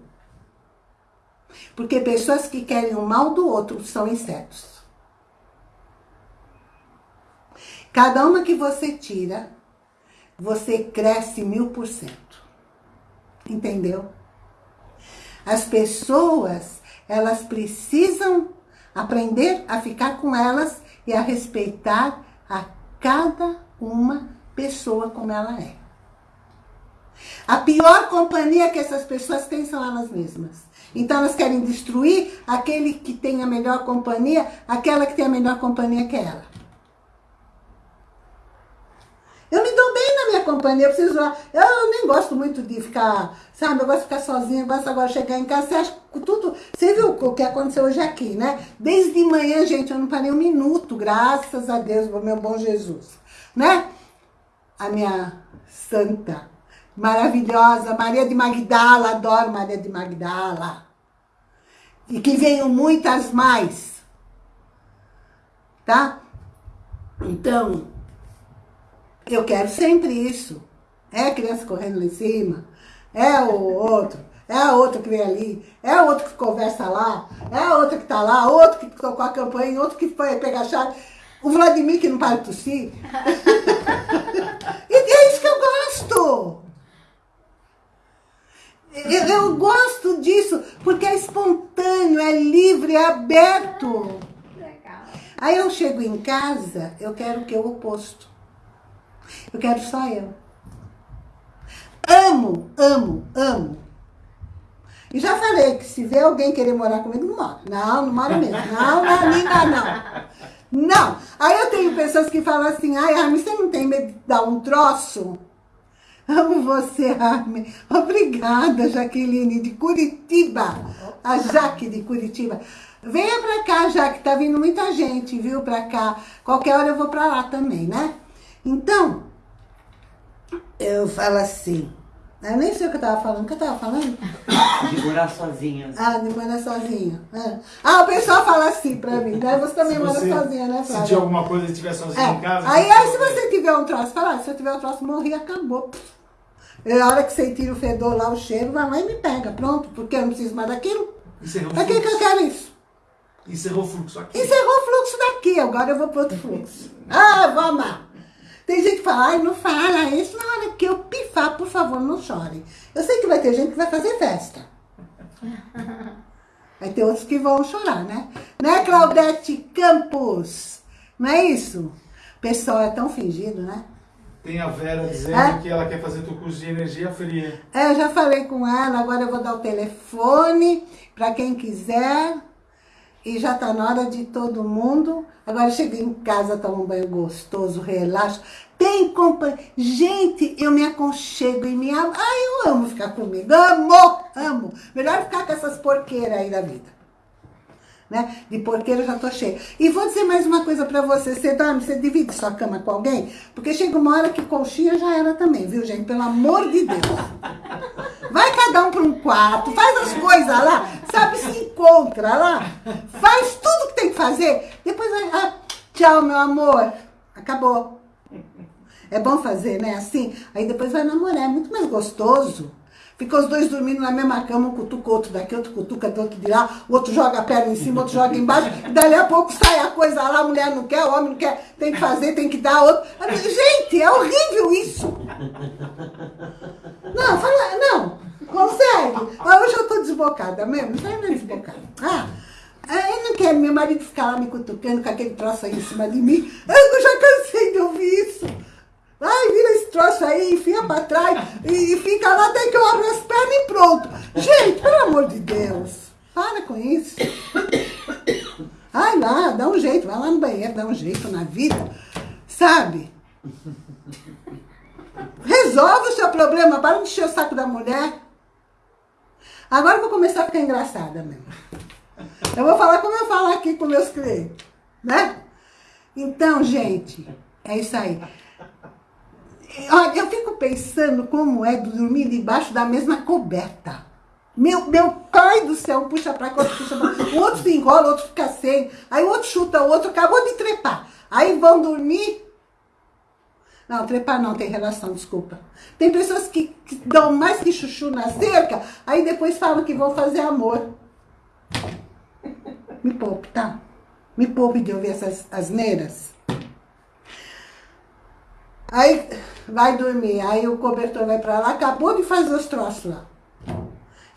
Porque pessoas que querem o mal do outro são insetos. Cada uma que você tira, você cresce mil por cento. Entendeu? As pessoas, elas precisam aprender a ficar com elas e a respeitar a cada uma pessoa como ela é. A pior companhia que essas pessoas têm são elas mesmas. Então elas querem destruir aquele que tem a melhor companhia, aquela que tem a melhor companhia que ela. Eu me dou bem na minha companhia, eu preciso lá. Eu nem gosto muito de ficar, sabe? Eu gosto de ficar sozinha, eu gosto agora de chegar em casa. Você acha que tudo. Você viu o que aconteceu hoje aqui, né? Desde manhã, gente, eu não parei um minuto, graças a Deus, meu bom Jesus. Né? A minha santa maravilhosa, Maria de Magdala, adoro Maria de Magdala. E que venham muitas mais. Tá? Então, eu quero sempre isso. É a criança correndo lá em cima, é o outro, é a outra que vem ali, é a outra que conversa lá, é a outra que tá lá, outro que tocou a campanha, outro que foi pegar a chave. O Vladimir que não para de tossir. [LAUGHS] e é isso que eu gosto. Eu, eu, gosto disso, porque é espontâneo, é livre, é aberto. Legal. Aí eu chego em casa, eu quero o que? O oposto. Eu quero só eu. Amo, amo, amo. E já falei que se vê alguém querer morar comigo, não mora. Não, não mora mesmo. Não, não, amiga, não. Não. Aí eu tenho pessoas que falam assim, ai, Armin, você não tem medo de dar um troço? Amo você, Armin. Obrigada, Jaqueline, de Curitiba. A Jaque de Curitiba. Venha pra cá, Jaque, tá vindo muita gente, viu, pra cá. Qualquer hora eu vou pra lá também, né? Então, eu falo assim, eu nem sei o que eu tava falando, o que eu tava falando? De morar sozinha. [LAUGHS] Ah, de morar sozinha. É. Ah, o pessoal fala assim pra mim, né? Você também mora sozinha, né, Flávia? Se alguma coisa e estiver sozinha é. em casa... Aí, aí se você tiver um troço, fala, se eu tiver um troço, morri, acabou. E a hora que você tira o fedor lá, o cheiro, vai lá e me pega. Pronto, porque eu não preciso mais daquilo. Encerrou pra que, que eu quero isso? Encerrou o fluxo aqui. Encerrou o fluxo daqui, agora eu vou pro outro fluxo. ah, vamos lá. Tem gente que fala, ai, não fala isso. Na hora que eu pifar, por favor, não chore. Eu sei que vai ter gente que vai fazer festa. [LAUGHS] Vai ter outros que vão chorar, né? Né, Claudete Campos? Não é isso? O pessoal é tão fingido, né? Tem a Vera dizendo é? que ela quer fazer o curso de energia fria. É, eu já falei com ela, agora eu vou dar o telefone para quem quiser. E já tá na hora de todo mundo. Agora chega em casa, toma um banho gostoso, relaxa. Tem companhia. Gente, eu me aconchego e me amo. Ai, eu amo ficar comigo. Amo, amo. Melhor ficar com essas porqueiras aí da vida né? De porqueira já tô cheia. E vou dizer mais uma coisa pra você. Você dorme, você divide sua cama com alguém? Porque chega uma hora que colchinha já era também, viu, gente? Pelo amor de Deus. Vai cada um para um quarto, faz as coisas lá, sabe? Se encontra lá, faz tudo que tem que fazer. Depois vai, ah, tchau, meu amor. Acabou. É bom fazer, né? Assim. Aí depois vai namorar, é muito mais gostoso. Ficam os dois dormindo na mesma cama, um cutuca outro daqui, outro cutuca do outro de lá, o outro joga a perna em cima, outro joga embaixo, dali a pouco sai a coisa lá, a mulher não quer, o homem não quer, tem que fazer, tem que dar outro. Gente, é horrível isso. Não, fala, não, consegue. Hoje eu tô desbocada mesmo, aí não é desbocada. Ah, eu não quero meu marido ficar lá me cutucando com aquele troço aí em cima de mim. Eu já cansei de ouvir isso. Ai, vira esse troço aí, enfia pra trás e, e fica lá até que eu abro as pernas e pronto. Gente, pelo amor de Deus, para com isso. Ai lá, dá um jeito, vai lá no banheiro, dá um jeito na vida, sabe? Resolve o seu problema, para de encher o saco da mulher. Agora eu vou começar a ficar engraçada mesmo. Eu vou falar como eu falo aqui com meus clientes, né? Então, gente, é isso aí. Olha, eu fico pensando como é dormir debaixo da mesma coberta. Meu, meu pai do céu, puxa pra cá, outro puxa pra cá. O outro se enrola, o outro fica sem. Aí o outro chuta o outro, acabou de trepar. Aí vão dormir. Não, trepar não tem relação, desculpa. Tem pessoas que, que dão mais que chuchu na cerca, aí depois falam que vão fazer amor. Me poupe, tá? Me poupe de ouvir essas asneiras. Aí vai dormir, aí o cobertor vai pra lá, acabou de fazer os troços lá.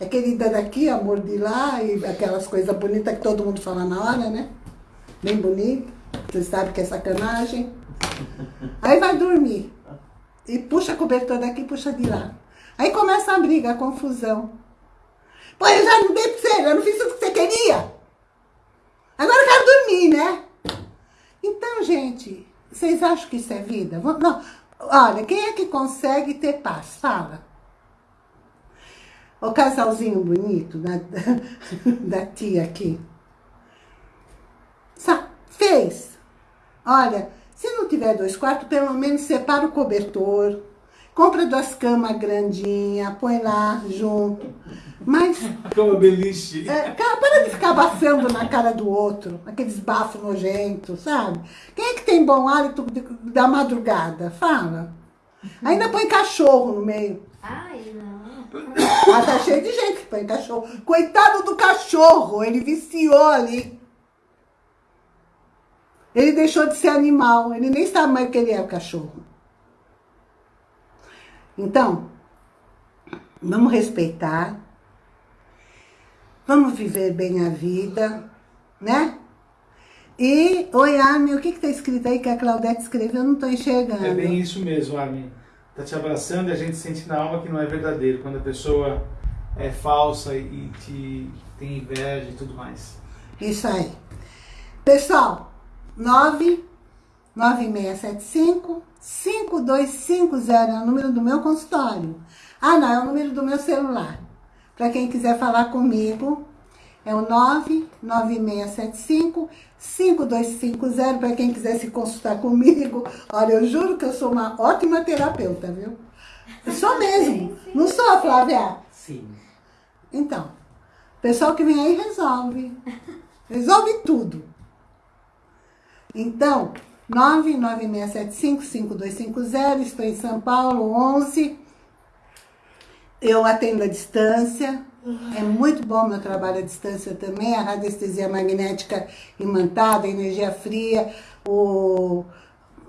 É querida daqui, amor de lá, e aquelas coisas bonitas que todo mundo fala na hora, né? Bem bonito. Você sabe que é sacanagem. Aí vai dormir. E puxa cobertor daqui, puxa de lá. Aí começa a briga, a confusão. Pô, eu já não dei pra você, eu não fiz o que você queria. Agora eu quero dormir, né? Então, gente, vocês acham que isso é vida? Não. Olha, quem é que consegue ter paz? Fala. O casalzinho bonito da, [LAUGHS] da tia aqui. Fez. Olha, se não tiver dois quartos, pelo menos separa o cobertor. Compra duas camas grandinhas, põe lá junto. Mas... Cama beliche. É, para de ficar abafando na cara do outro, aqueles bafos nojentos, sabe? Quem é que tem bom hálito da madrugada? Fala. Ainda põe cachorro no meio. Ai, não. Ah, tá cheio de gente que põe cachorro. Coitado do cachorro, ele viciou ali. Ele deixou de ser animal, ele nem sabe mais que ele é, o cachorro. Então, vamos respeitar, vamos viver bem a vida, né? E, oi, Armin, o que está escrito aí que a Claudete escreveu? Eu não estou enxergando. É bem isso mesmo, Armin. Está te abraçando e a gente sente na alma que não é verdadeiro. Quando a pessoa é falsa e te tem inveja e tudo mais. Isso aí. Pessoal, 99675 5250 é o número do meu consultório. Ah, não, é o número do meu celular. Para quem quiser falar comigo, é o 99675 5250 para quem quiser se consultar comigo. Olha, eu juro que eu sou uma ótima terapeuta, viu? Eu sou mesmo. Não sou, Flávia? Sim. Então, o pessoal que vem aí resolve. [LAUGHS] Resolve tudo. Então, 99675-5250, estou em São Paulo, 11. Eu atendo à distância. É muito bom meu trabalho à distância também, a radiestesia magnética imantada, a energia fria, o,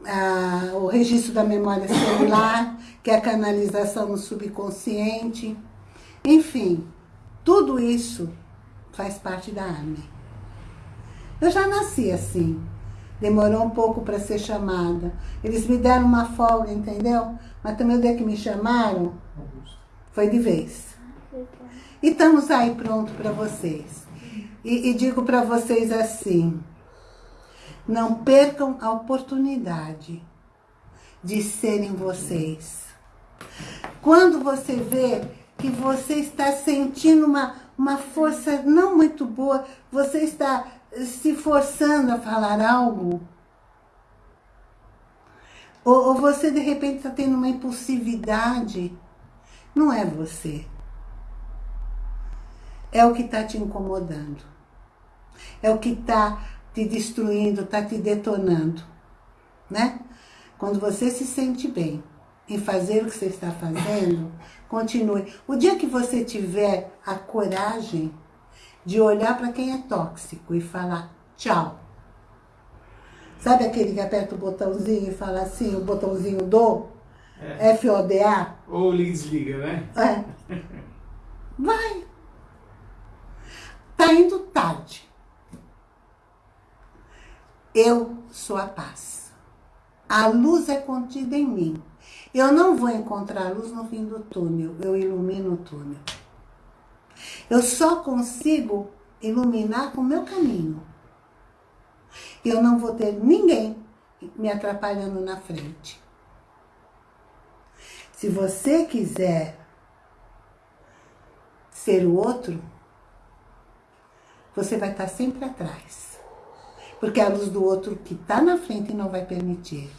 a, o registro da memória celular, que é a canalização no subconsciente. Enfim, tudo isso faz parte da AME. Eu já nasci assim. Demorou um pouco para ser chamada. Eles me deram uma folga, entendeu? Mas também o dia que me chamaram, foi de vez. E estamos aí pronto para vocês. E, e digo para vocês assim, não percam a oportunidade de serem vocês. Quando você vê que você está sentindo uma, uma força não muito boa, você está se forçando a falar algo, ou, ou você de repente está tendo uma impulsividade, não é você. É o que está te incomodando. É o que está te destruindo, está te detonando. Né? Quando você se sente bem, em fazer o que você está fazendo, continue. O dia que você tiver a coragem de olhar para quem é tóxico e falar tchau. Sabe aquele que aperta o botãozinho e fala assim, o botãozinho do É. F-O-D-A? Ou liga desliga, né? É. Vai. Tá indo tarde. Eu sou a paz. A luz é contida em mim. Eu não vou encontrar luz no fim do túnel, eu ilumino o túnel. Eu só consigo iluminar com o meu caminho. Eu não vou ter ninguém me atrapalhando na frente. Se você quiser ser o outro, você vai estar sempre atrás. Porque a luz do outro que está na frente não vai permitir.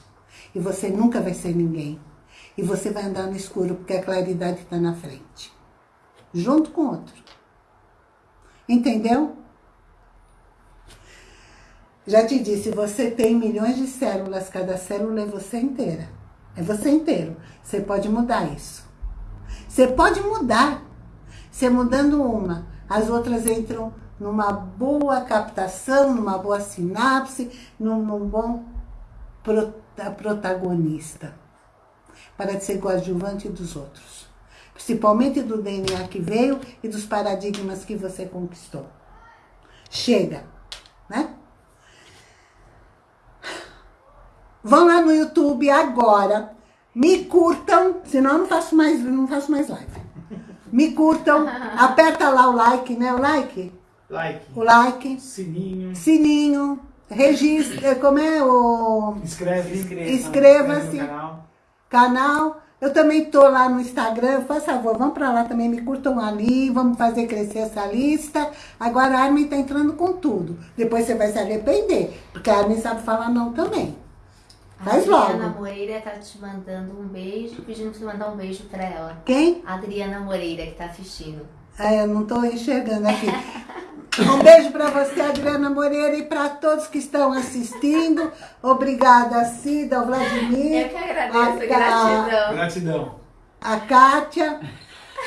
E você nunca vai ser ninguém. E você vai andar no escuro porque a claridade está na frente. Junto com o outro. Entendeu? Já te disse, você tem milhões de células, cada célula é você inteira. É você inteiro. Você pode mudar isso. Você pode mudar. Você mudando uma, as outras entram numa boa captação, numa boa sinapse, num, num bom prota, protagonista. Para de ser coadjuvante dos outros. Principalmente do DNA que veio e dos paradigmas que você conquistou. Chega, né? Vão lá no YouTube agora, me curtam, senão eu não faço mais, não faço mais live. Me curtam, [LAUGHS] aperta lá o like, né? O like, Like, o like, sininho, sininho, registra, como é o inscreve, Inscreva-se. no canal. canal. Eu também tô lá no Instagram, por favor, vamos pra lá também, me curtam ali, vamos fazer crescer essa lista. Agora a Armin tá entrando com tudo. Depois você vai se arrepender, porque a Armin sabe falar não também. Faz a Adriana logo. Moreira tá te mandando um beijo, pedindo pra você mandar um beijo pra ela. Quem? Adriana Moreira, que tá assistindo. Ah, eu não tô enxergando aqui. [LAUGHS] Um beijo para você, Adriana Moreira, e para todos que estão assistindo. Obrigada, Cida, o Vladimir. Eu que agradeço, a, gratidão. Gratidão. A Kátia.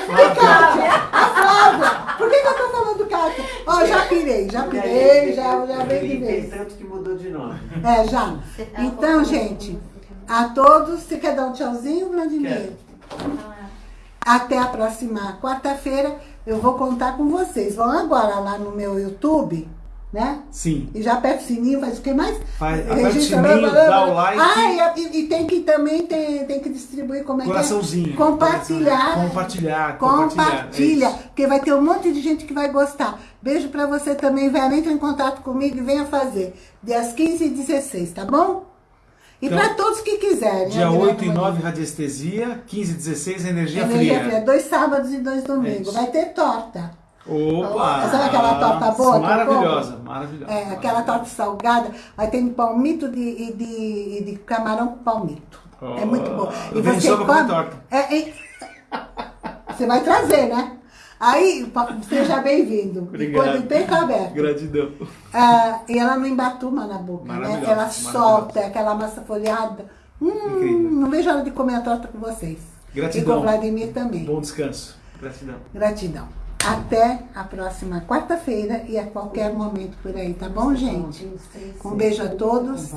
Flávia. A Flávia. Por que, que eu tô falando Kátia? Ó, já pirei, já pirei, já, já veio de vez. tanto que mudou de nome. É, já. Então, gente, a todos, você quer dar um tchauzinho, Vladimir? Quero. Até a próxima quarta-feira, eu vou contar com vocês. Vão agora lá no meu YouTube, né? Sim. E já aperta o sininho, faz o que mais? Faz, o sininho, dá o like. Ah, e, e- tem que também tem, tem que distribuir como é que é? Coraçãozinho. Compartilhar. Compartilhar. Compartilha, é porque vai ter um monte de gente que vai gostar. Beijo pra você também, Vera. Entra em contato comigo e venha fazer. Dias 15 e 16, tá bom? E Então, pra todos que quiserem. Dia Adriana 8 e Moreira. 9, radiestesia. 15 e 16, energia, Energia fria. fria. Dois sábados e dois É domingos. isso. Vai ter torta. Opa! Sabe aquela torta boa Maravilhosa, maravilhosa. É, aquela torta salgada, vai ter palmito de, e de, e de camarão com palmito. é muito bom. eu venho só pra comer torta. É, é- [LAUGHS] você vai trazer, né? Aí, seja bem-vindo. Obrigado. Tempo aberto. Gratidão. Ah, e ela não embatuma na boca, né? Ela solta aquela massa folhada. Hum, Incrível. não vejo a hora de comer a torta com vocês. Gratidão. E com o Vladimir também. Bom descanso. Gratidão. Gratidão. Até a próxima quarta-feira e a qualquer momento por aí, tá bom, gente? Um beijo a todos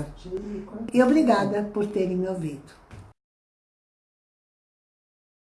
e obrigada por terem me ouvido.